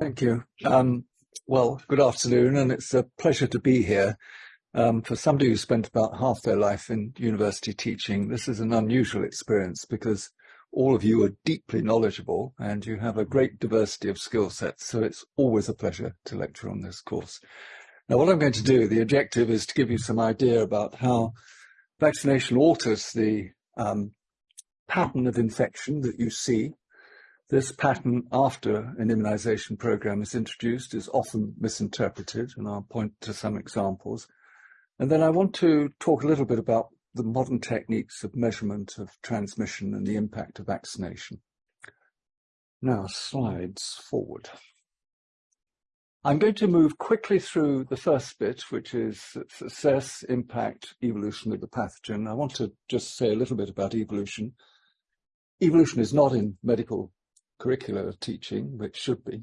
Thank you. Um, well, good afternoon, and it's a pleasure to be here. Um, for somebody who spent about half their life in university teaching, this is an unusual experience because all of you are deeply knowledgeable and you have a great diversity of skill sets, so it's always a pleasure to lecture on this course. Now, what I'm going to do, the objective is to give you some idea about how vaccination alters the um, pattern of infection that you see this pattern after an immunization program is introduced is often misinterpreted, and I'll point to some examples. And then I want to talk a little bit about the modern techniques of measurement of transmission and the impact of vaccination. Now, slides forward. I'm going to move quickly through the first bit, which is assess, impact, evolution of the pathogen. I want to just say a little bit about evolution. Evolution is not in medical curricular teaching, which should be,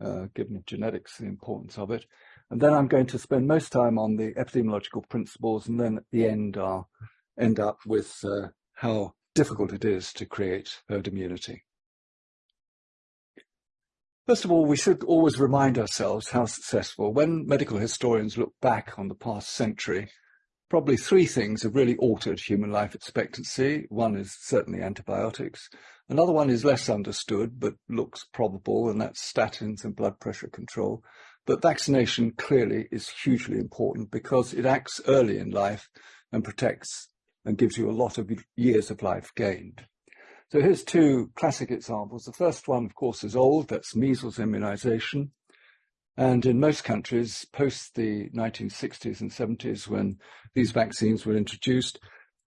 uh, given genetics, the importance of it. And then I'm going to spend most time on the epidemiological principles, and then at the end I'll end up with uh, how difficult it is to create herd immunity. First of all, we should always remind ourselves how successful, when medical historians look back on the past century, probably three things have really altered human life expectancy. One is certainly antibiotics. Another one is less understood, but looks probable, and that's statins and blood pressure control. But vaccination clearly is hugely important because it acts early in life and protects and gives you a lot of years of life gained. So here's two classic examples. The first one, of course, is old. That's measles immunization. And in most countries, post the 1960s and 70s, when these vaccines were introduced,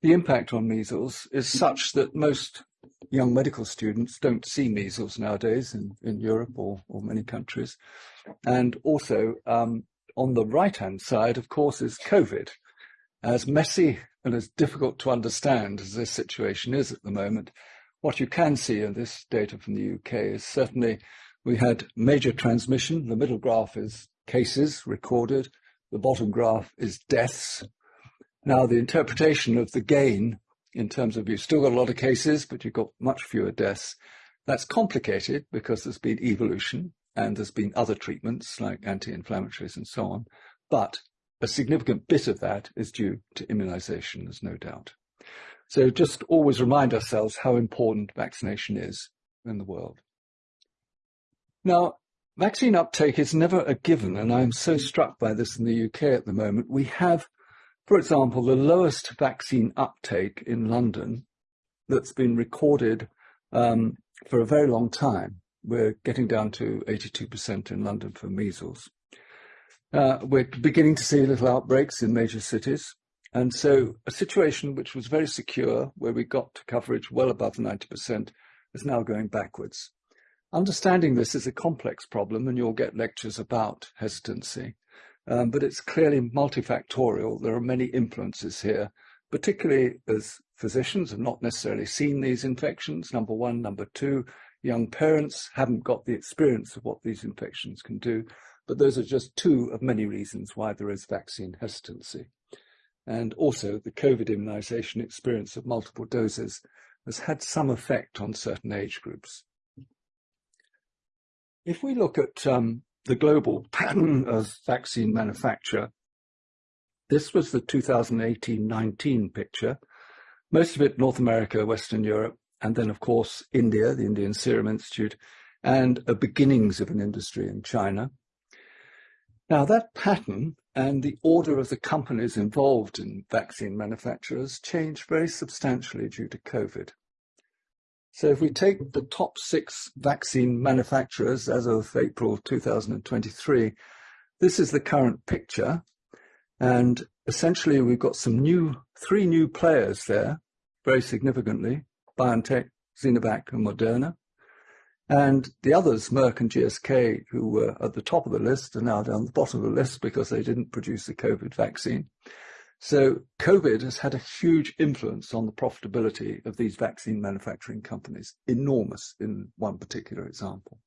the impact on measles is such that most young medical students don't see measles nowadays in, in Europe or, or many countries. And also, um, on the right-hand side, of course, is COVID. As messy and as difficult to understand as this situation is at the moment, what you can see in this data from the UK is certainly we had major transmission. The middle graph is cases recorded. The bottom graph is deaths. Now, the interpretation of the gain in terms of you've still got a lot of cases, but you've got much fewer deaths. That's complicated because there's been evolution and there's been other treatments like anti-inflammatories and so on. But a significant bit of that is due to immunization, there's no doubt. So just always remind ourselves how important vaccination is in the world. Now, vaccine uptake is never a given, and I'm so struck by this in the UK at the moment. We have, for example, the lowest vaccine uptake in London that's been recorded um, for a very long time. We're getting down to 82% in London for measles. Uh, we're beginning to see little outbreaks in major cities. And so a situation which was very secure, where we got to coverage well above 90%, is now going backwards. Understanding this is a complex problem, and you'll get lectures about hesitancy, um, but it's clearly multifactorial. There are many influences here, particularly as physicians have not necessarily seen these infections, number one. Number two, young parents haven't got the experience of what these infections can do, but those are just two of many reasons why there is vaccine hesitancy. And also the COVID immunization experience of multiple doses has had some effect on certain age groups. If we look at um, the global pattern of vaccine manufacture, this was the 2018-19 picture, most of it North America, Western Europe, and then, of course, India, the Indian Serum Institute, and a beginnings of an industry in China. Now, that pattern and the order of the companies involved in vaccine manufacturers changed very substantially due to COVID. So if we take the top six vaccine manufacturers as of April 2023, this is the current picture. And essentially, we've got some new, three new players there, very significantly, BioNTech, Sinovac, and Moderna. And the others, Merck and GSK, who were at the top of the list, are now down the bottom of the list because they didn't produce the COVID vaccine. So COVID has had a huge influence on the profitability of these vaccine manufacturing companies, enormous in one particular example.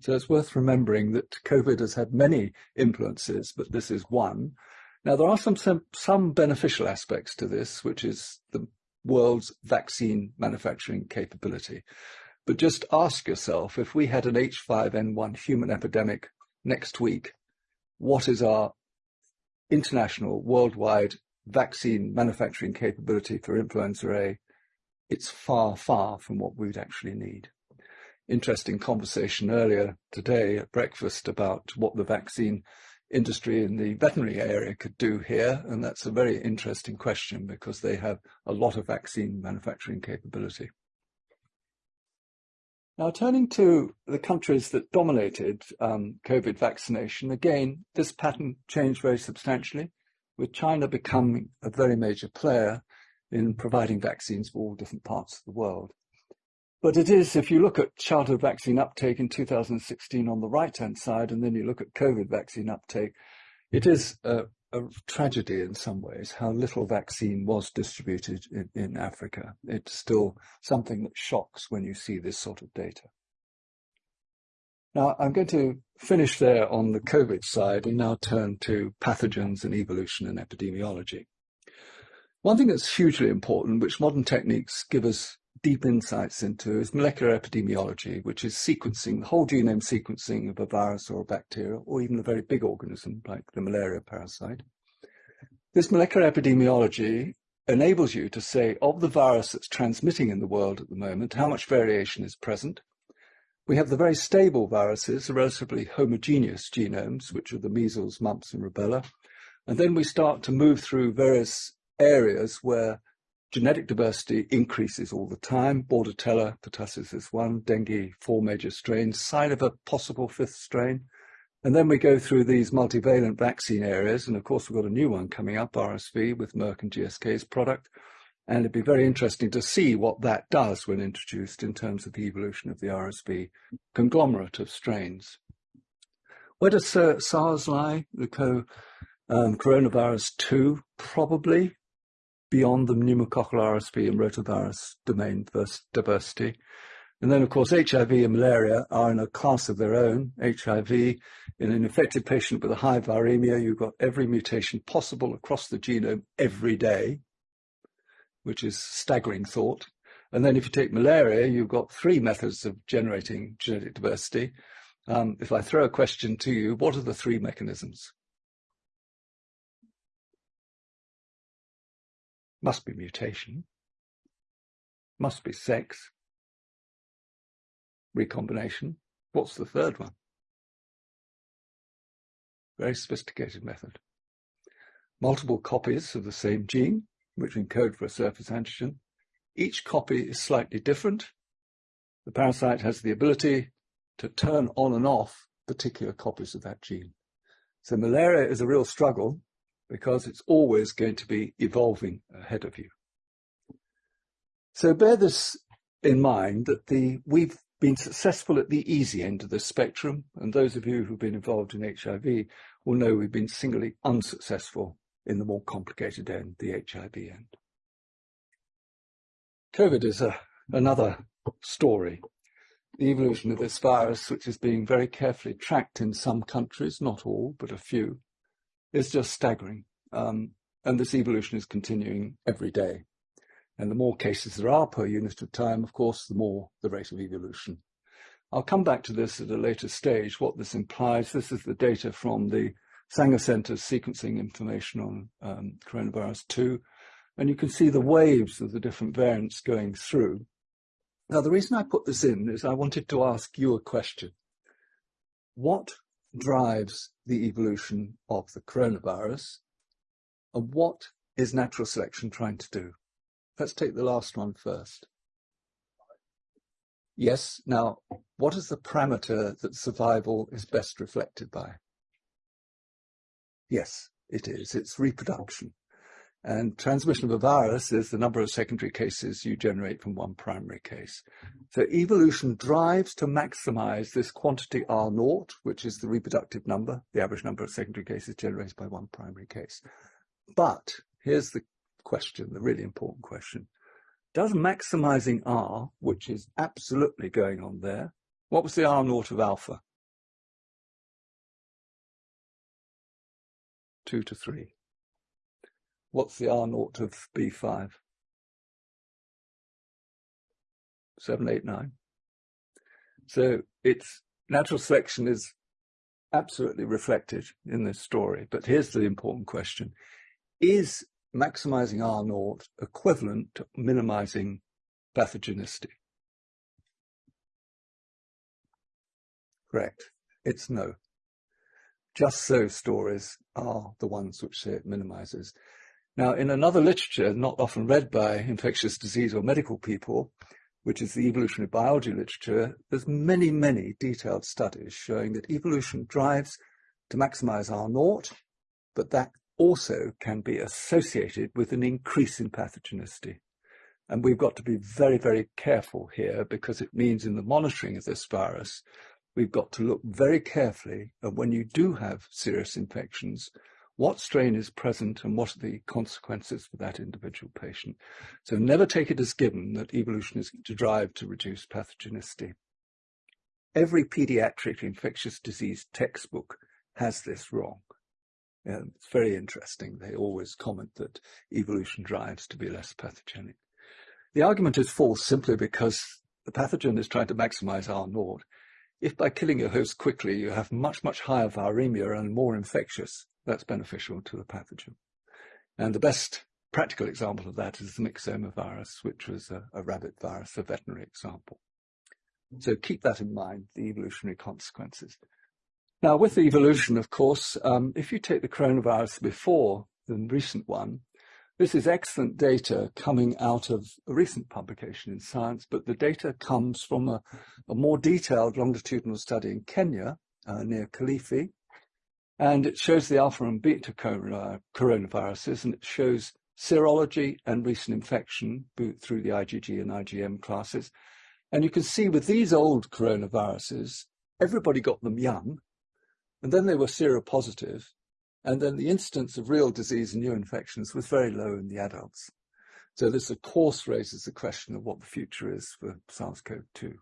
So it's worth remembering that COVID has had many influences, but this is one. Now, there are some, some, some beneficial aspects to this, which is the world's vaccine manufacturing capability. But just ask yourself, if we had an H5N1 human epidemic next week, what is our international, worldwide vaccine manufacturing capability for influenza A? It's far, far from what we'd actually need. Interesting conversation earlier today at breakfast about what the vaccine industry in the veterinary area could do here. And that's a very interesting question because they have a lot of vaccine manufacturing capability. Now, turning to the countries that dominated um, COVID vaccination, again, this pattern changed very substantially, with China becoming a very major player in providing vaccines for all different parts of the world. But it is, if you look at childhood vaccine uptake in 2016 on the right-hand side, and then you look at COVID vaccine uptake, it is a tragedy in some ways how little vaccine was distributed in, in Africa. It's still something that shocks when you see this sort of data. Now, I'm going to finish there on the COVID side and now turn to pathogens and evolution and epidemiology. One thing that's hugely important, which modern techniques give us deep insights into, is molecular epidemiology, which is sequencing, the whole genome sequencing of a virus or a bacteria, or even a very big organism like the malaria parasite. This molecular epidemiology enables you to say, of the virus that's transmitting in the world at the moment, how much variation is present. We have the very stable viruses, the relatively homogeneous genomes, which are the measles, mumps, and rubella. And then we start to move through various areas where genetic diversity increases all the time. Bordetella pertussis is one, dengue, four major strains, sign of a possible fifth strain. And then we go through these multivalent vaccine areas. And of course, we've got a new one coming up, RSV, with Merck and GSK's product. And it'd be very interesting to see what that does when introduced in terms of the evolution of the RSV conglomerate of strains. Where does SARS lie? The co um, coronavirus 2, probably beyond the pneumococcal RSV and rotavirus domain diversity. And then, of course, HIV and malaria are in a class of their own. HIV, in an infected patient with a high viremia, you've got every mutation possible across the genome every day, which is staggering thought. And then if you take malaria, you've got three methods of generating genetic diversity. Um, if I throw a question to you, what are the three mechanisms? Must be mutation. Must be sex. Recombination. What's the third one? Very sophisticated method. Multiple copies of the same gene, which encode for a surface antigen. Each copy is slightly different. The parasite has the ability to turn on and off particular copies of that gene. So malaria is a real struggle because it's always going to be evolving ahead of you. So bear this in mind that the we've been successful at the easy end of the spectrum, and those of you who've been involved in HIV will know we've been singly unsuccessful in the more complicated end, the HIV end. COVID is a, another story. The evolution of this virus, which is being very carefully tracked in some countries, not all, but a few, is just staggering. Um, and this evolution is continuing every day. And the more cases there are per unit of time, of course, the more the rate of evolution. I'll come back to this at a later stage, what this implies. This is the data from the Sanger Center's sequencing information on um, coronavirus 2. And you can see the waves of the different variants going through. Now, the reason I put this in is I wanted to ask you a question. What drives the evolution of the coronavirus and what is natural selection trying to do? Let's take the last one first. Yes, now, what is the parameter that survival is best reflected by? Yes, it is. It's reproduction. And transmission of a virus is the number of secondary cases you generate from one primary case. So evolution drives to maximize this quantity R naught, which is the reproductive number, the average number of secondary cases generated by one primary case. But here's the question, the really important question. Does maximizing R, which is absolutely going on there, what was the R naught of alpha? Two to three. What's the R naught of B5? Seven, eight, nine. So it's natural selection is absolutely reflected in this story. But here's the important question. Is maximizing R naught equivalent to minimizing pathogenicity? Correct. It's no. Just so stories are the ones which say it minimizes. Now, in another literature, not often read by infectious disease or medical people, which is the evolutionary biology literature, there's many, many detailed studies showing that evolution drives to maximize R naught, but that also can be associated with an increase in pathogenicity. And we've got to be very, very careful here because it means in the monitoring of this virus, we've got to look very carefully at when you do have serious infections, what strain is present and what are the consequences for that individual patient. So never take it as given that evolution is to drive to reduce pathogenicity. Every pediatric infectious disease textbook has this wrong. it's very interesting. They always comment that evolution drives to be less pathogenic. The argument is false simply because the pathogen is trying to maximize R naught. If by killing your host quickly you have much, much higher viremia and more infectious, that's beneficial to the pathogen. And the best practical example of that is the myxoma virus, which was a, a rabbit virus, a veterinary example. So keep that in mind, the evolutionary consequences. Now, with the evolution, of course, um, if you take the coronavirus before the recent one, this is excellent data coming out of a recent publication in Science, but the data comes from a, a more detailed longitudinal study in Kenya uh, near Kilifi, and it shows the alpha and beta coronaviruses, and it shows serology and recent infection through the IgG and IgM classes. And you can see with these old coronaviruses, everybody got them young, and then they were seropositive, and then the incidence of real disease and new infections was very low in the adults. So this, of course, raises the question of what the future is for SARS-CoV-2.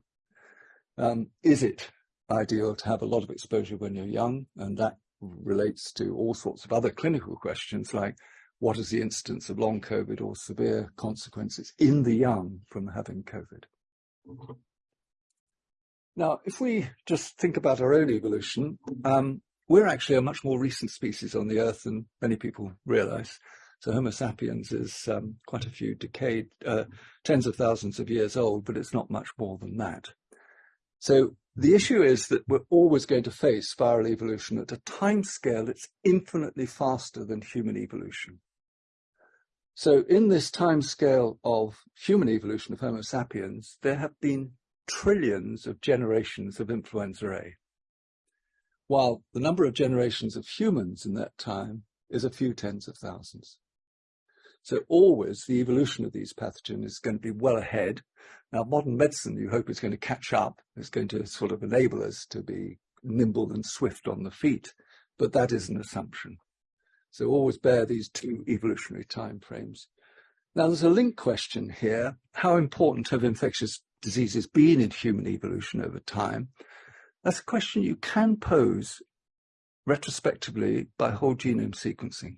Um, is it ideal to have a lot of exposure when you're young? And that relates to all sorts of other clinical questions like what is the incidence of long COVID or severe consequences in the young from having COVID? Now, if we just think about our own evolution, um, we're actually a much more recent species on the Earth than many people realize. So Homo sapiens is um, quite a few decade, uh, tens of thousands of years old, but it's not much more than that. So the issue is that we're always going to face viral evolution at a time scale that's infinitely faster than human evolution. So in this time scale of human evolution of Homo sapiens, there have been trillions of generations of influenza A, while the number of generations of humans in that time is a few tens of thousands. So always the evolution of these pathogens is going to be well ahead. Now, modern medicine, you hope, is going to catch up. It's going to sort of enable us to be nimble and swift on the feet. But that is an assumption. So always bear these two evolutionary time frames. Now, there's a link question here. How important have infectious diseases been in human evolution over time? That's a question you can pose retrospectively by whole genome sequencing.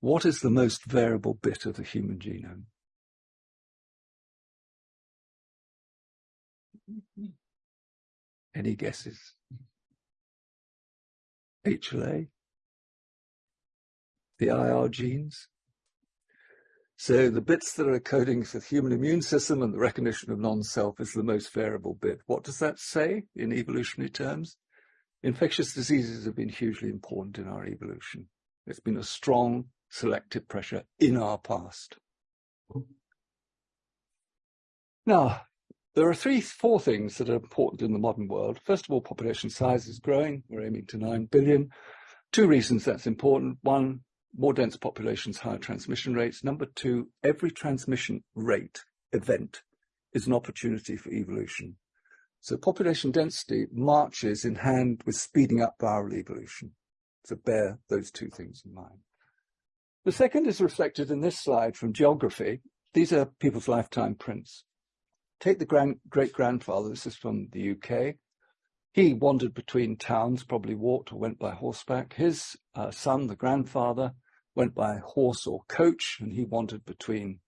What is the most variable bit of the human genome? Any guesses? HLA? The IR genes? So the bits that are coding for the human immune system and the recognition of non-self is the most variable bit. What does that say in evolutionary terms? Infectious diseases have been hugely important in our evolution. It's been a strong selective pressure in our past. Now, there are three, four things that are important in the modern world. First of all, population size is growing. We're aiming to 9 billion. Two reasons that's important. One, more dense populations, higher transmission rates. Number two, every transmission rate event is an opportunity for evolution. So population density marches in hand with speeding up viral evolution. So bear those two things in mind. The second is reflected in this slide from geography. These are people's lifetime prints. Take the grand, great-grandfather, this is from the UK. He wandered between towns, probably walked or went by horseback. His uh, son, the grandfather, went by horse or coach, and he wandered between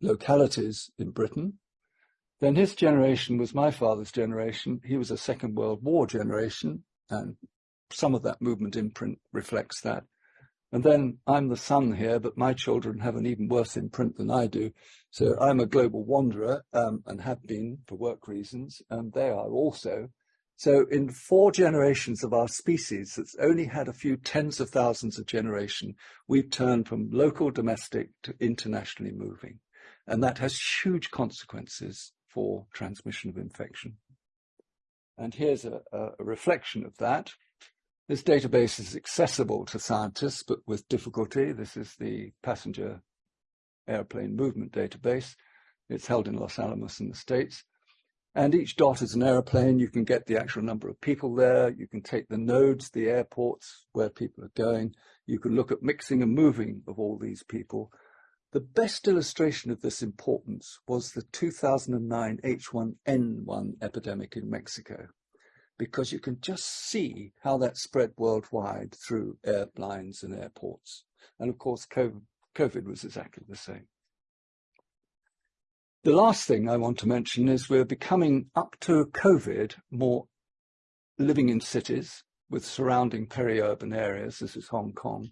localities in Britain. Then his generation was my father's generation. He was a Second World War generation, and some of that movement imprint reflects that. And then I'm the son here, but my children have an even worse imprint than I do. So I'm a global wanderer um, and have been for work reasons, and they are also. So in four generations of our species that's only had a few tens of thousands of generation, we've turned from local domestic to internationally moving. And that has huge consequences for transmission of infection. And here's a, a reflection of that. This database is accessible to scientists, but with difficulty. This is the passenger airplane movement database. It's held in Los Alamos in the States. And each dot is an airplane. You can get the actual number of people there. You can take the nodes, the airports, where people are going. You can look at mixing and moving of all these people. The best illustration of this importance was the 2009 H1N1 epidemic in Mexico, because you can just see how that spread worldwide through airlines and airports. And of course, COVID, was exactly the same. The last thing I want to mention is we're becoming, up to COVID, more living in cities with surrounding peri-urban areas. This is Hong Kong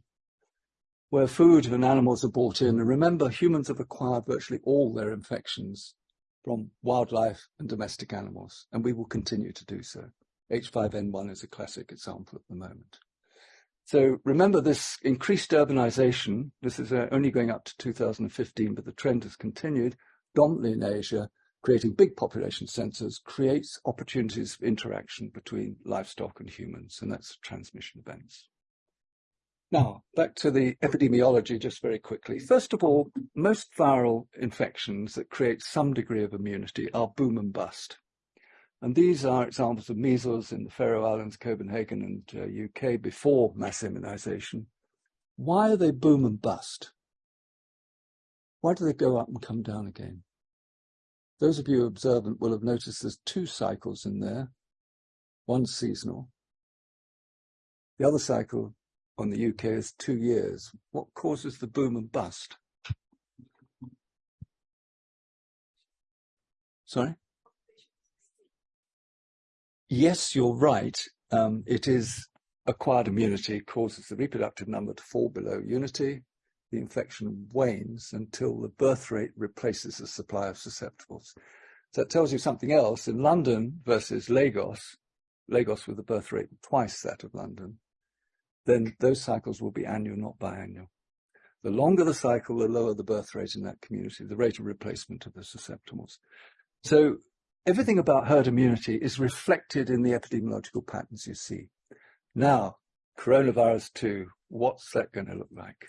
where food and animals are brought in. And remember, humans have acquired virtually all their infections from wildlife and domestic animals, and we will continue to do so. H5N1 is a classic example at the moment. So remember this increased urbanization, this is uh, only going up to 2015, but the trend has continued, dominantly in Asia, creating big population centers, creates opportunities for interaction between livestock and humans, and that's transmission events. Now, back to the epidemiology just very quickly. First of all, most viral infections that create some degree of immunity are boom and bust. And these are examples of measles in the Faroe Islands, Copenhagen and uh, UK before mass immunization. Why are they boom and bust? Why do they go up and come down again? Those of you observant will have noticed there's two cycles in there. One seasonal. The other cycle on the UK is two years. What causes the boom and bust? Sorry? Yes, you're right. Um, it is acquired immunity causes the reproductive number to fall below unity. The infection wanes until the birth rate replaces the supply of susceptibles. So that tells you something else. In London versus Lagos, Lagos with a birth rate twice that of London, then those cycles will be annual, not biannual. The longer the cycle, the lower the birth rate in that community, the rate of replacement of the susceptibles. So everything about herd immunity is reflected in the epidemiological patterns you see. Now, coronavirus 2, what's that going to look like?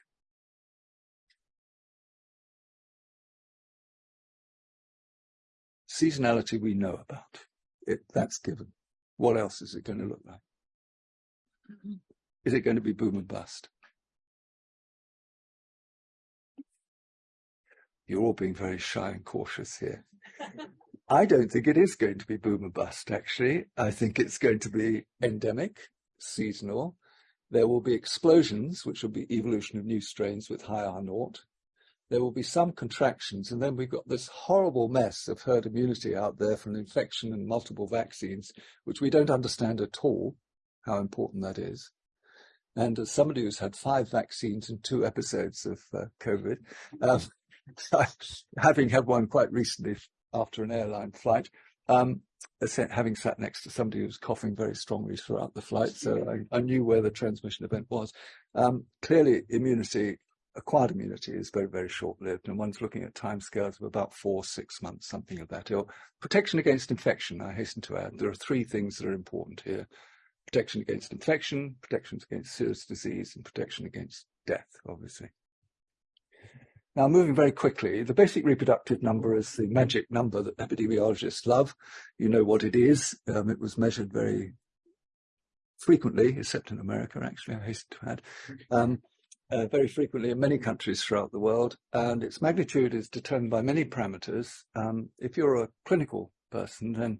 Seasonality we know about. It, that's given. What else is it going to look like? Is it going to be boom and bust? You're all being very shy and cautious here. I don't think it is going to be boom and bust, actually. I think it's going to be endemic, seasonal. There will be explosions, which will be evolution of new strains with high R naught. There will be some contractions, and then we've got this horrible mess of herd immunity out there from infection and multiple vaccines, which we don't understand at all how important that is. And as somebody who's had five vaccines and two episodes of uh, COVID, um, having had one quite recently after an airline flight, um, having sat next to somebody who was coughing very strongly throughout the flight, so I, I knew where the transmission event was. Um, clearly, immunity, acquired immunity, is very, very short-lived, and one's looking at timescales of about four, six months, something of that. Or protection against infection, I hasten to add, there are three things that are important here protection against infection, protection against serious disease, and protection against death, obviously. Now, moving very quickly, the basic reproductive number is the magic number that epidemiologists love. You know what it is. Um, it was measured very frequently, except in America, actually, I hasten to add, um, uh, very frequently in many countries throughout the world. And its magnitude is determined by many parameters. Um, if you're a clinical person, then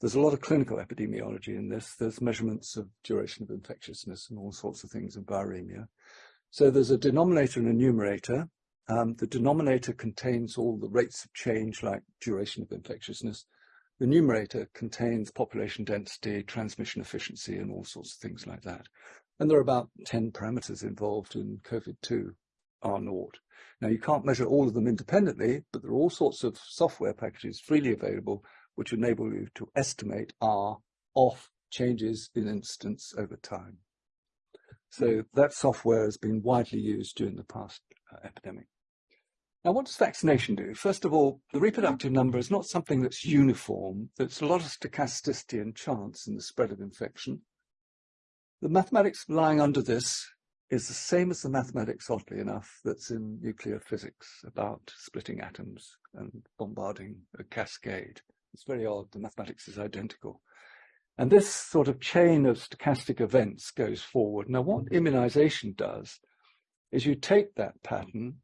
there's a lot of clinical epidemiology in this. There's measurements of duration of infectiousness and all sorts of things in viremia. So there's a denominator and a numerator. Um, the denominator contains all the rates of change like duration of infectiousness. The numerator contains population density, transmission efficiency, and all sorts of things like that. And there are about 10 parameters involved in COVID-2 R naught. Now you can't measure all of them independently, but there are all sorts of software packages freely available which enable you to estimate R off changes in incidence over time. So that software has been widely used during the past epidemic. Now, what does vaccination do? First of all, the reproductive number is not something that's uniform. There's a lot of stochasticity and chance in the spread of infection. The mathematics lying under this is the same as the mathematics, oddly enough, that's in nuclear physics about splitting atoms and bombarding a cascade. It's very odd, the mathematics is identical. And this sort of chain of stochastic events goes forward. Now, what immunization does is you take that pattern.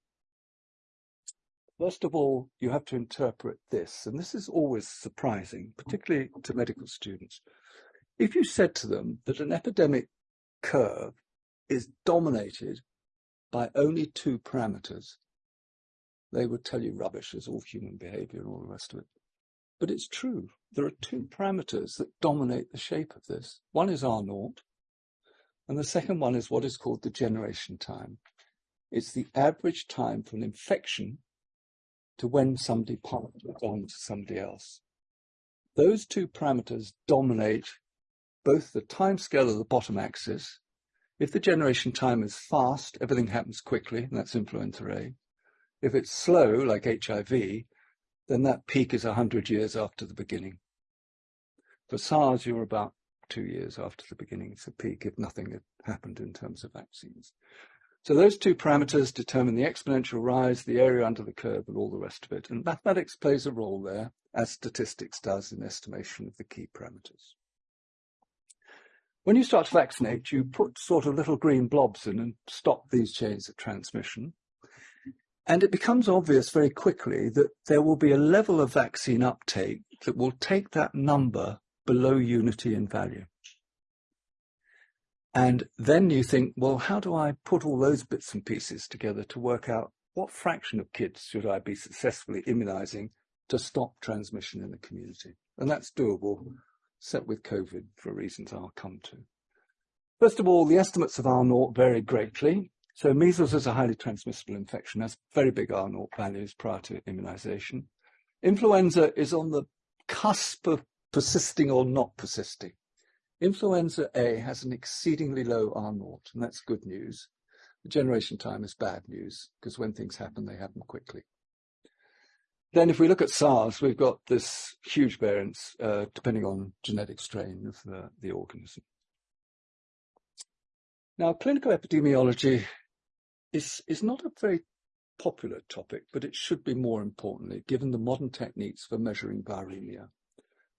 First of all, you have to interpret this, and this is always surprising, particularly to medical students. If you said to them that an epidemic curve is dominated by only two parameters, they would tell you rubbish as all human behavior and all the rest of it. But it's true. There are two parameters that dominate the shape of this. One is R naught, and the second one is what is called the generation time. It's the average time from infection to when somebody passed on to somebody else. Those two parameters dominate both the time scale of the bottom axis if the generation time is fast, everything happens quickly, and that's influenza A. If it's slow, like HIV, then that peak is 100 years after the beginning. For SARS, you're about two years after the beginning. It's a peak if nothing had happened in terms of vaccines. So those two parameters determine the exponential rise, the area under the curve, and all the rest of it. And mathematics plays a role there, as statistics does in estimation of the key parameters. When you start to vaccinate, you put sort of little green blobs in and stop these chains of transmission. And it becomes obvious very quickly that there will be a level of vaccine uptake that will take that number below unity in value. And then you think, well, how do I put all those bits and pieces together to work out what fraction of kids should I be successfully immunizing to stop transmission in the community? And that's doable set with COVID for reasons I'll come to. First of all, the estimates of R naught vary greatly. So measles is a highly transmissible infection, has very big R naught values prior to immunization. Influenza is on the cusp of persisting or not persisting. Influenza A has an exceedingly low R naught, and that's good news. The generation time is bad news, because when things happen, they happen quickly. Then if we look at SARS, we've got this huge variance uh, depending on genetic strain of the, the organism. Now, clinical epidemiology is, is not a very popular topic, but it should be more importantly, given the modern techniques for measuring viremia.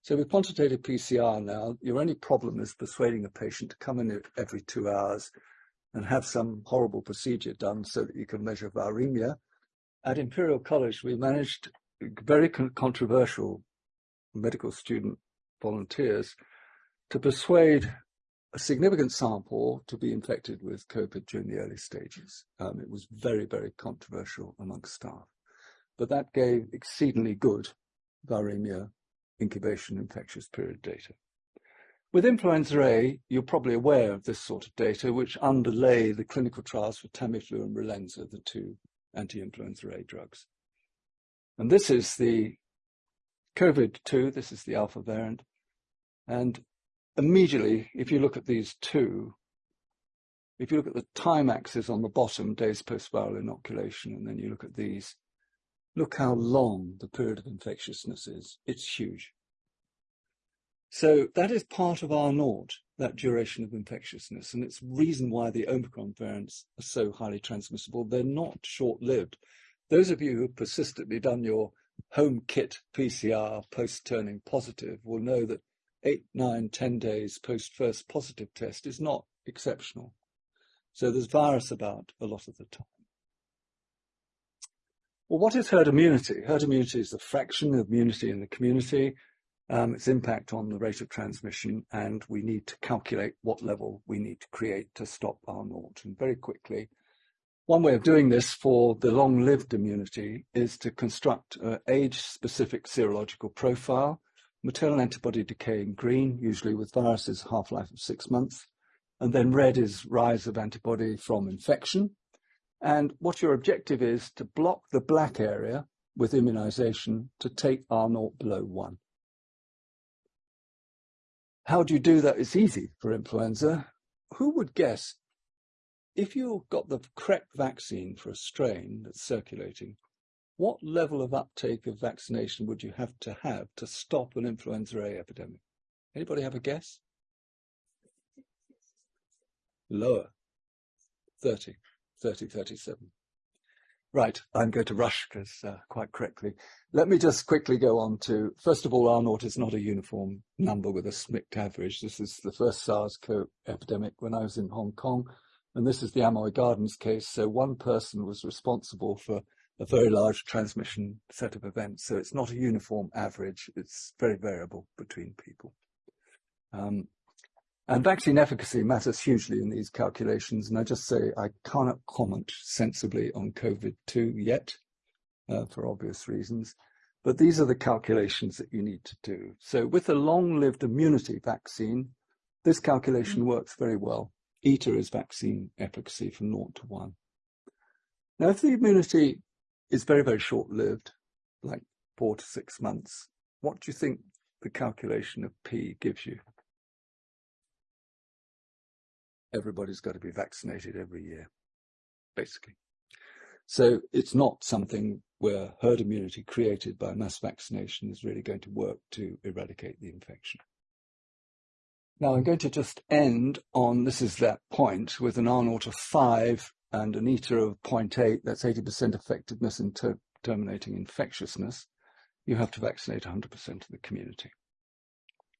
So with quantitative PCR now, your only problem is persuading a patient to come in every two hours and have some horrible procedure done so that you can measure viremia. At Imperial College, we managed very con controversial medical student volunteers to persuade a significant sample to be infected with COVID during the early stages. Um, it was very, very controversial amongst staff. But that gave exceedingly good viremia incubation infectious period data. With influenza A, you're probably aware of this sort of data, which underlay the clinical trials for Tamiflu and Relenza, the two anti-influenza A drugs. And this is the COVID-2, this is the alpha variant. And immediately, if you look at these two, if you look at the time axis on the bottom, days post-viral inoculation, and then you look at these, look how long the period of infectiousness is. It's huge. So that is part of R naught, that duration of infectiousness, and it's reason why the Omicron variants are so highly transmissible. They're not short-lived. Those of you who've persistently done your home kit PCR post turning positive will know that eight, nine, ten days post first positive test is not exceptional. So there's virus about a lot of the time. Well, what is herd immunity? Herd immunity is the fraction of immunity in the community, um, its impact on the rate of transmission, and we need to calculate what level we need to create to stop R naught. And very quickly, One way of doing this for the long-lived immunity is to construct an age-specific serological profile, maternal antibody decay in green, usually with viruses half-life of six months, and then red is rise of antibody from infection. And what your objective is to block the black area with immunization to take R naught below one. How do you do that? It's easy for influenza. Who would guess if you've got the correct vaccine for a strain that's circulating, what level of uptake of vaccination would you have to have to stop an influenza A epidemic? Anybody have a guess? Lower. 30, 30, 37. Right, I'm going to rush because uh, quite correctly. Let me just quickly go on to, first of all, R naught is not a uniform number with a SMICT average. This is the first SARS-CoV epidemic when I was in Hong Kong, and this is the Amoy Gardens case. So one person was responsible for a very large transmission set of events. So it's not a uniform average. It's very variable between people. Um, and vaccine efficacy matters hugely in these calculations. And I just say I cannot comment sensibly on COVID-2 yet, uh, for obvious reasons. But these are the calculations that you need to do. So with a long-lived immunity vaccine, this calculation works very well. Eta is vaccine efficacy from 0 to 1. Now, if the immunity is very, very short-lived, like four to six months, what do you think the calculation of P gives you? Everybody's got to be vaccinated every year, basically. So it's not something where herd immunity created by mass vaccination is really going to work to eradicate the infection. Now I'm going to just end on, this is that point, with an R naught of 5 and an eta of 0.8, that's 80% effectiveness in ter terminating infectiousness. You have to vaccinate 100% of the community.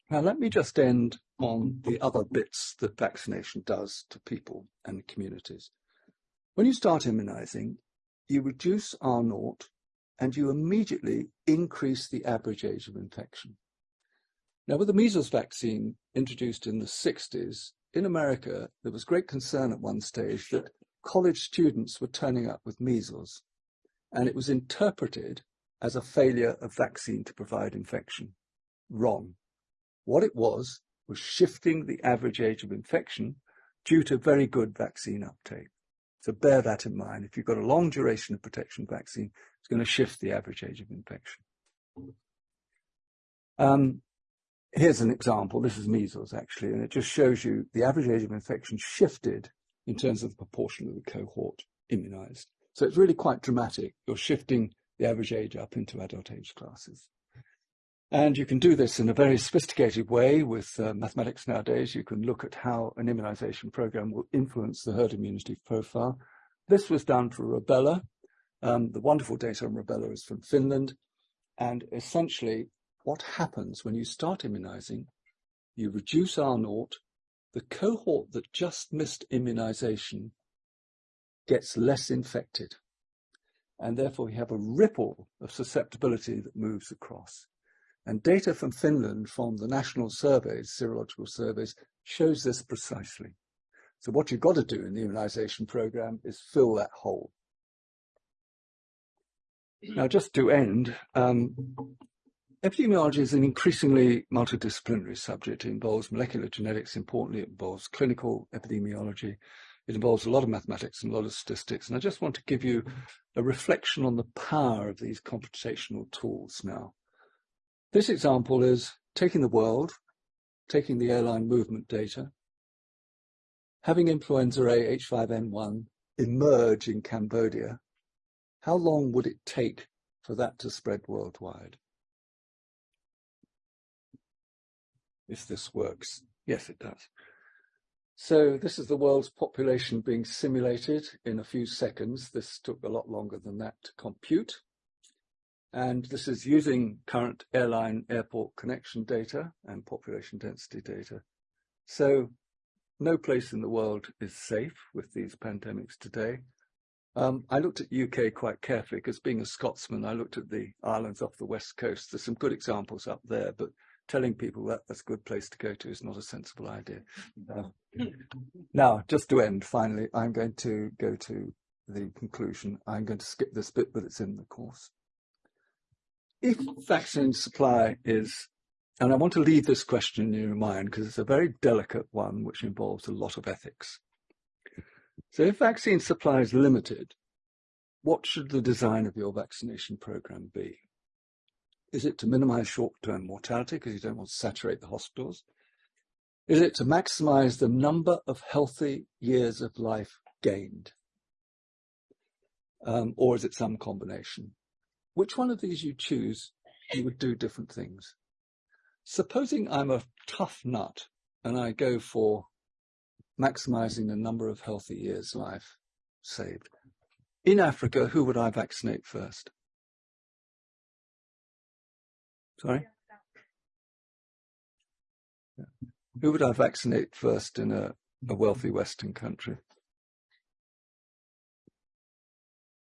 Now, let me just end on the other bits that vaccination does to people and communities. When you start immunizing, you reduce R naught and you immediately increase the average age of infection. Now, with the measles vaccine introduced in the 60s, in America, there was great concern at one stage that college students were turning up with measles, and it was interpreted as a failure of vaccine to provide infection. Wrong. What it was, was shifting the average age of infection due to very good vaccine uptake. So bear that in mind. If you've got a long duration of protection vaccine, it's going to shift the average age of infection. Um, here's an example. This is measles, actually, and it just shows you the average age of infection shifted in terms of the proportion of the cohort immunized. So it's really quite dramatic. You're shifting the average age up into adult age classes. And you can do this in a very sophisticated way with uh, mathematics nowadays. You can look at how an immunization program will influence the herd immunity profile. This was done for rubella. Um, the wonderful data on rubella is from Finland. And essentially, what happens when you start immunizing, you reduce R naught, the cohort that just missed immunization gets less infected. And therefore, you have a ripple of susceptibility that moves across. And data from Finland from the national surveys, serological surveys, shows this precisely. So what you've got to do in the immunization program is fill that hole. Now, just to end, um, epidemiology is an increasingly multidisciplinary subject. It involves molecular genetics, importantly, it involves clinical epidemiology. It involves a lot of mathematics and a lot of statistics. And I just want to give you a reflection on the power of these computational tools now. This example is taking the world, taking the airline movement data, having influenza A H5N1 emerge in Cambodia, how long would it take for that to spread worldwide? If this works. Yes, it does. So this is the world's population being simulated in a few seconds. This took a lot longer than that to compute. And this is using current airline airport connection data and population density data. So no place in the world is safe with these pandemics today. Um, I looked at UK quite carefully because being a Scotsman, I looked at the islands off the west coast. There's some good examples up there, but telling people that that's a good place to go to is not a sensible idea. Uh, now, just to end, finally, I'm going to go to the conclusion. I'm going to skip this bit, but it's in the course. If vaccine supply is, and I want to leave this question in your mind because it's a very delicate one which involves a lot of ethics. So if vaccine supply is limited, what should the design of your vaccination program be? Is it to minimize short-term mortality because you don't want to saturate the hospitals? Is it to maximize the number of healthy years of life gained? Um, or is it some combination? Which one of these you choose, you would do different things. Supposing I'm a tough nut and I go for maximizing the number of healthy years life saved. In Africa, who would I vaccinate first? Sorry? Yeah. Who would I vaccinate first in a, a wealthy Western country?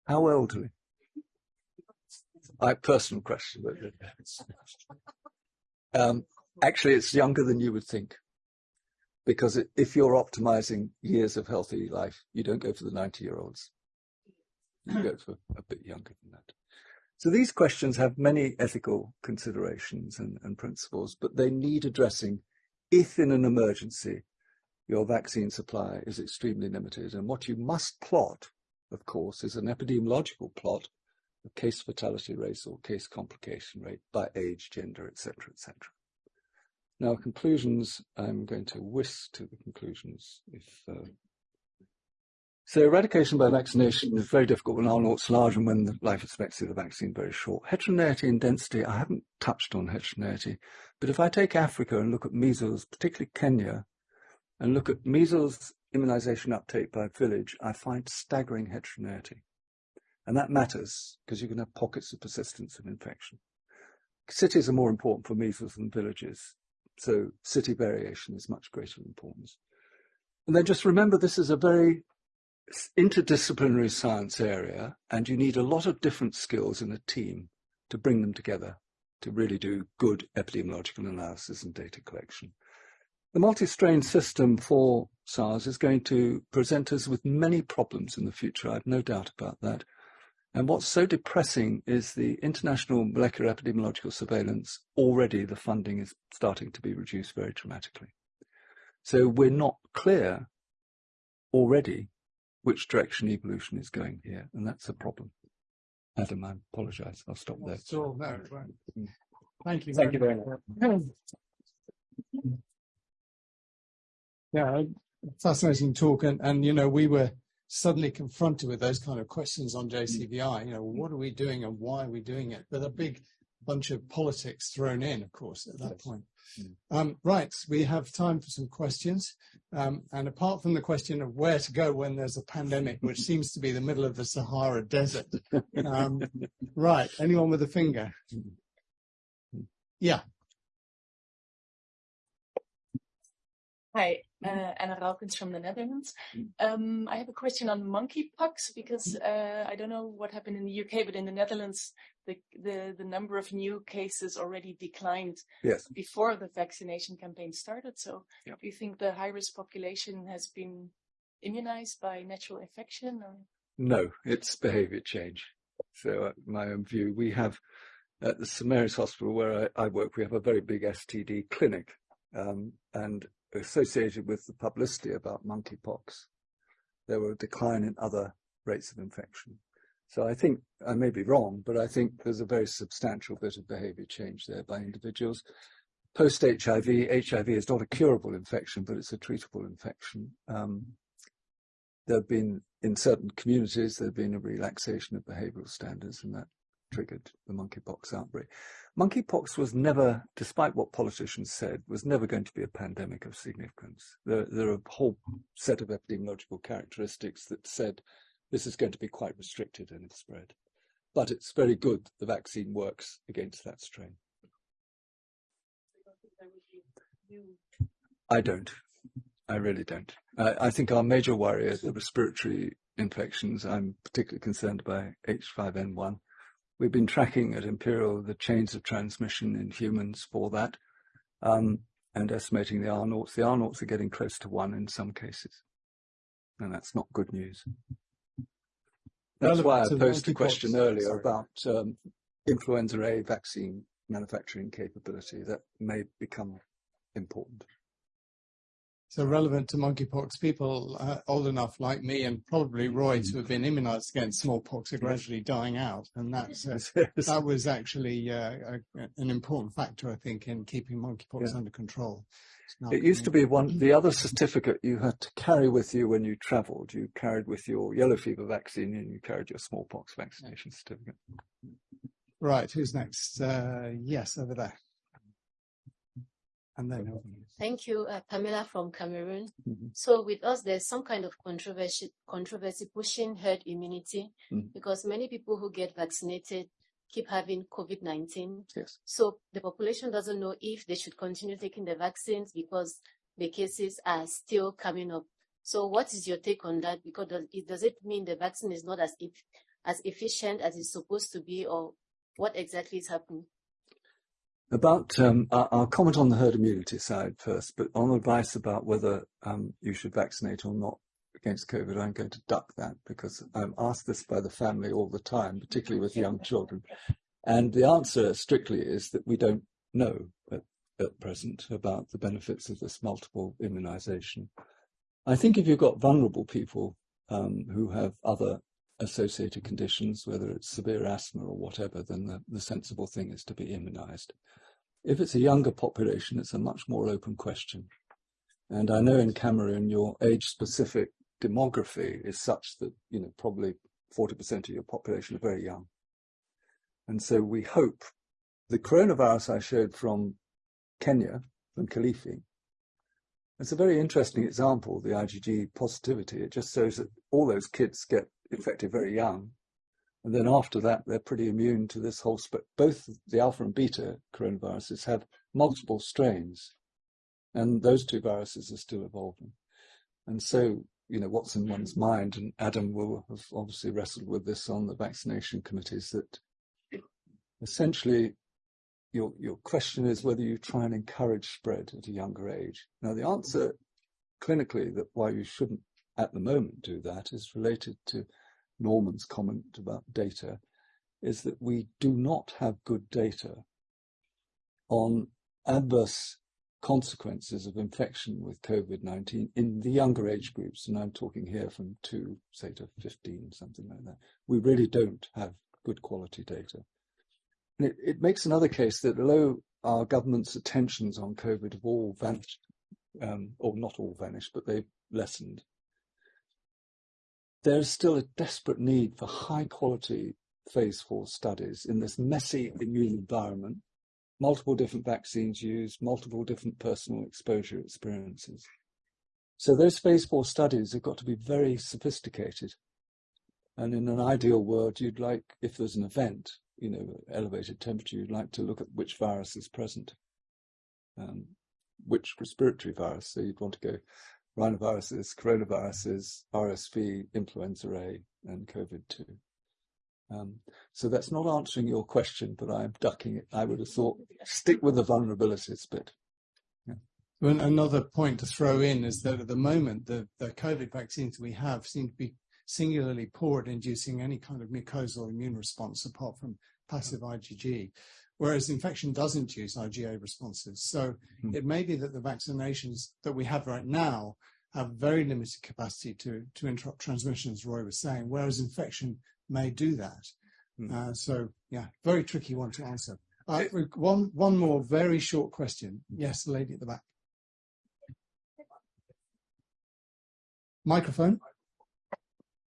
How elderly? I personal question. Um, actually, it's younger than you would think, because if you're optimizing years of healthy life, you don't go for the 90-year-olds. You go for a bit younger than that. So these questions have many ethical considerations and, and principles, but they need addressing if in an emergency your vaccine supply is extremely limited. And what you must plot, of course, is an epidemiological plot case fatality rates or case complication rate by age, gender, etc., etc. Now, conclusions, I'm going to whisk to the conclusions if uh, so eradication by vaccination is very difficult when R naught's large and when the life expectancy of the vaccine is very short. Heterogeneity and density, I haven't touched on heterogeneity, but if I take Africa and look at measles, particularly Kenya, and look at measles immunization uptake by village, I find staggering heterogeneity. And that matters because you can have pockets of persistence of infection. Cities are more important for measles than villages. So city variation is much greater importance. And then just remember, this is a very interdisciplinary science area and you need a lot of different skills in a team to bring them together to really do good epidemiological analysis and data collection. The multi-strain system for SARS is going to present us with many problems in the future, I have no doubt about that. And what's so depressing is the international molecular epidemiological surveillance, already the funding is starting to be reduced very dramatically. So we're not clear already which direction evolution is going here, and that's a problem. Adam, I apologise. I'll stop there. So, no, right. Mm. Thank you. Thank you very much. Yeah, fascinating talk, and and you know we were suddenly confronted with those kind of questions on JCVI. You know, what are we doing and why are we doing it? But a big bunch of politics thrown in, of course, at that point. Mm. Um, right, we have time for some questions. Um, and apart from the question of where to go when there's a pandemic, which seems to be the middle of the Sahara Desert. Um, right, anyone with a finger? Yeah. Hi, uh, Anna Raukens from the Netherlands. Um, I have a question on monkeypox because uh, I don't know what happened in the UK, but in the Netherlands, the, the, the number of new cases already declined yes. before the vaccination campaign started. So do you think the high-risk population has been immunized by natural infection? Or? No, it's behavior change. So uh, my own view, we have at the St Mary's Hospital where I, I, work, we have a very big STD clinic um, and associated with the publicity about monkeypox, there were a decline in other rates of infection. So I think, I may be wrong, but I think there's a very substantial bit of behavior change there by individuals. Post-HIV, HIV is not a curable infection, but it's a treatable infection. Um, there have been, in certain communities, there have been a relaxation of behavioral standards and that triggered the monkeypox outbreak. Monkeypox was never, despite what politicians said, was never going to be a pandemic of significance. There, there are a whole set of epidemiological characteristics that said this is going to be quite restricted in its spread. But it's very good the vaccine works against that strain. I don't. I really don't. I, I think our major worry is the respiratory infections. I'm particularly concerned by H5N1. We've been tracking at Imperial the chains of transmission in humans for that um, and estimating the R naughts. The R naughts are getting close to one in some cases. And that's not good news. That's why I posed the question earlier about um, influenza A vaccine manufacturing capability that may become important. So relevant to monkeypox, people uh, old enough like me and probably Roy to have been immunized against smallpox are gradually dying out. And that's, uh, that was actually uh, a, an important factor, I think, in keeping monkeypox Yeah. under control. It used to be one, the other certificate you had to carry with you when you travelled. You carried with your yellow fever vaccine and you carried your smallpox vaccination certificate. Right, who's next? Uh, yes, over there. And then over. Thank you, uh, Pamela from Cameroon. Mhm. So with us, there's some kind of controversy, controversy pushing herd immunity Mhm. because many people who get vaccinated keep having COVID-19. Yes. So the population doesn't know if they should continue taking the vaccines because the cases are still coming up. So what is your take on that? Because does it, does it mean the vaccine is not as if, as efficient as it's supposed to be or what exactly is happening? About, um, I'll comment on the herd immunity side first, but on advice about whether um, you should vaccinate or not against COVID, I'm going to duck that because I'm asked this by the family all the time, particularly with young children. And the answer strictly is that we don't know at, at present about the benefits of this multiple immunization. I think if you've got vulnerable people um, who have other associated conditions, whether it's severe asthma or whatever, then the, the sensible thing is to be immunized. If it's a younger population, it's a much more open question. And I know in Cameroon, your age-specific demography is such that, you know, probably 40% of your population are very young. And so we hope the coronavirus I showed from Kenya, from Kilifi, it's a very interesting example, the IgG positivity. It just shows that all those kids get infected very young. And then after that, they're pretty immune to this whole spread. Both the alpha and beta coronaviruses have multiple strains, and those two viruses are still evolving. And so, you know, what's in one's mind, and Adam will have obviously wrestled with this on the vaccination committees, that essentially your, your question is whether you try and encourage spread at a younger age. Now, the answer clinically that why you shouldn't at the moment do that is related to Norman's comment about data, is that we do not have good data on adverse consequences of infection with COVID-19 in the younger age groups. And I'm talking here from two, say to 15, something like that. We really don't have good quality data. And it, it makes another case that although our government's attentions on COVID have all vanished, um, or not all vanished, but they've lessened, there's still a desperate need for high quality phase four studies in this messy immune environment, multiple different vaccines used, multiple different personal exposure experiences. So those phase four studies have got to be very sophisticated. And in an ideal world, you'd like, if there's an event, you know, elevated temperature, you'd like to look at which virus is present, um, which respiratory virus. So you'd want to go rhinoviruses, coronaviruses, RSV, influenza A, and COVID-2. Um, so that's not answering your question, but I'm ducking it. I would have thought stick with the vulnerabilities bit. Well, another point to throw in is that at the moment, the, the COVID vaccines we have seem to be singularly poor at inducing any kind of mucosal immune response apart from passive IgG, whereas infection doesn't induce IgA responses. So Hmm. it may be that the vaccinations that we have right now have very limited capacity to, to interrupt transmission, as Roy was saying, whereas infection may do that. Hmm. Uh, so, yeah, very tricky one to answer. Uh, one, one more very short question. Yes, the lady at the back. Microphone.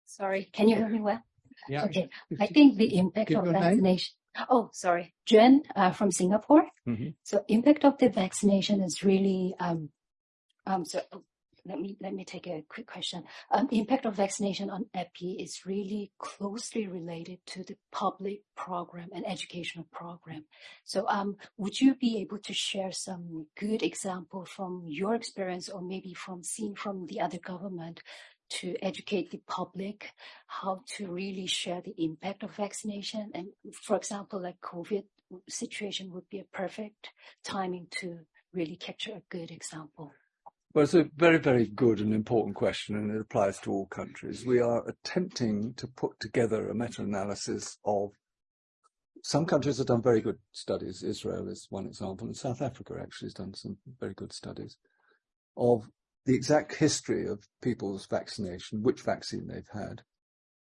Sorry, can you hear me well? Yeah. Okay, I think the impact give of your name. vaccination. Oh, sorry, Jen uh, from Singapore. Mhm. So impact of the vaccination is really um um so oh, let me let me take a quick question. Um, impact of vaccination on EPI is really closely related to the public program and educational program. So um, would you be able to share some good example from your experience or maybe from seen from the other government to educate the public how to really share the impact of vaccination. And for example, like COVID situation would be a perfect timing to really capture a good example. Well, it's a very, very good and important question, and it applies to all countries. We are attempting to put together a meta-analysis of some countries have done very good studies. Israel is one example, and South Africa actually has done some very good studies of the exact history of people's vaccination, which vaccine they've had,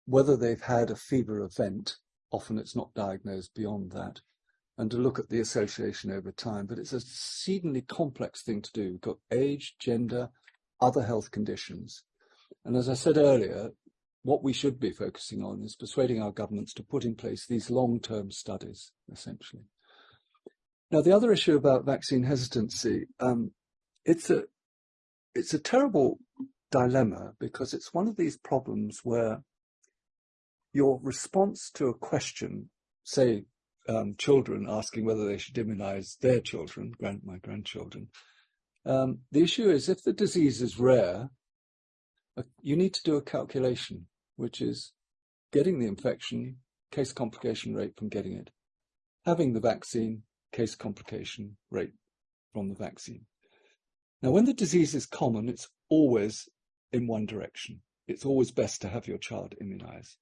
whether they've had a fever event, often it's not diagnosed beyond that, and to look at the association over time. But it's a exceedingly complex thing to do. You've got age, gender, other health conditions. And as I said earlier, what we should be focusing on is persuading our governments to put in place these long-term studies, essentially. Now, the other issue about vaccine hesitancy, um, it's a it's a terrible dilemma because it's one of these problems where your response to a question, say um, children asking whether they should immunize their children, grand, my grandchildren. Um, the issue is if the disease is rare, uh, you need to do a calculation, which is getting the infection, case complication rate from getting it, having the vaccine, case complication rate from the vaccine. Now, when the disease is common, it's always in one direction. It's always best to have your child immunized.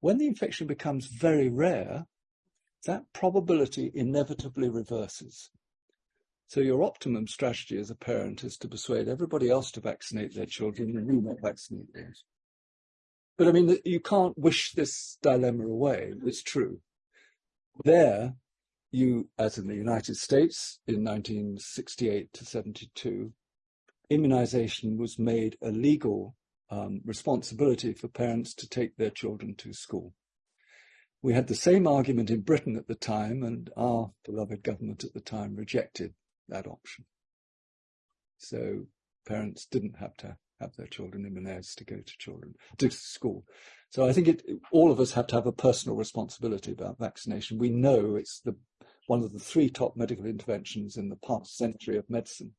When the infection becomes very rare, that probability inevitably reverses. So your optimum strategy as a parent is to persuade everybody else to vaccinate their children and you not vaccinate theirs. But I mean, you can't wish this dilemma away. It's true. There, you, as in the United States in 1968 to 72, immunization was made a legal um, responsibility for parents to take their children to school. We had the same argument in Britain at the time, and our beloved government at the time rejected that option. So parents didn't have to have their children in immunized to go to children to school. So I think it, all of us have to have a personal responsibility about vaccination. We know it's the one of the three top medical interventions in the past century of medicine,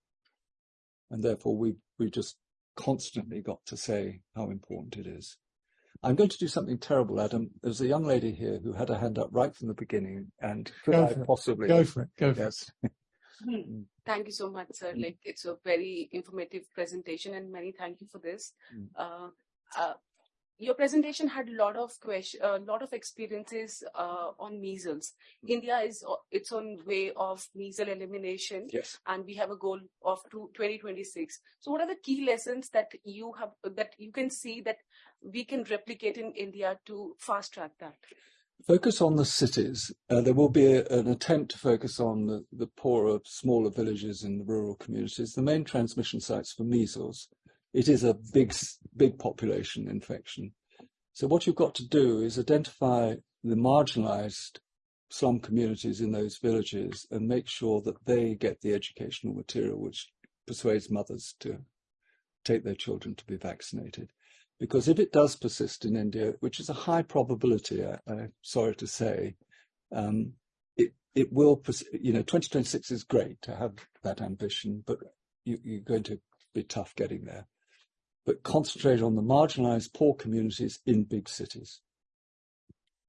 and therefore we we just constantly got to say how important it is. I'm going to do something terrible, Adam. There's a young lady here who had her hand up right from the beginning, and could Go I possibly Go for it. Go for Yes. it. Hmm. Thank you so much, sir. Mm. Like it's a very informative presentation, and many thank you for this. Mm. Uh, uh, your presentation had a lot of question, a lot of experiences uh, on measles. India is its own way of measles elimination, Yes. and we have a goal of two- 2026. So, what are the key lessons that you have that you can see that we can replicate in India to fast track that? Focus on the cities. Uh, there will be a, an attempt to focus on the, the poorer, smaller villages in the rural communities, the main transmission sites for measles. It is a big, big population infection. So what you've got to do is identify the marginalized slum communities in those villages and make sure that they get the educational material which persuades mothers to take their children to be vaccinated. Because if it does persist in India, which is a high probability, I, I'm sorry to say, um, it it will, you know, 2026 is great to have that ambition, but you, you're going to be tough getting there. But concentrate on the marginalized poor communities in big cities.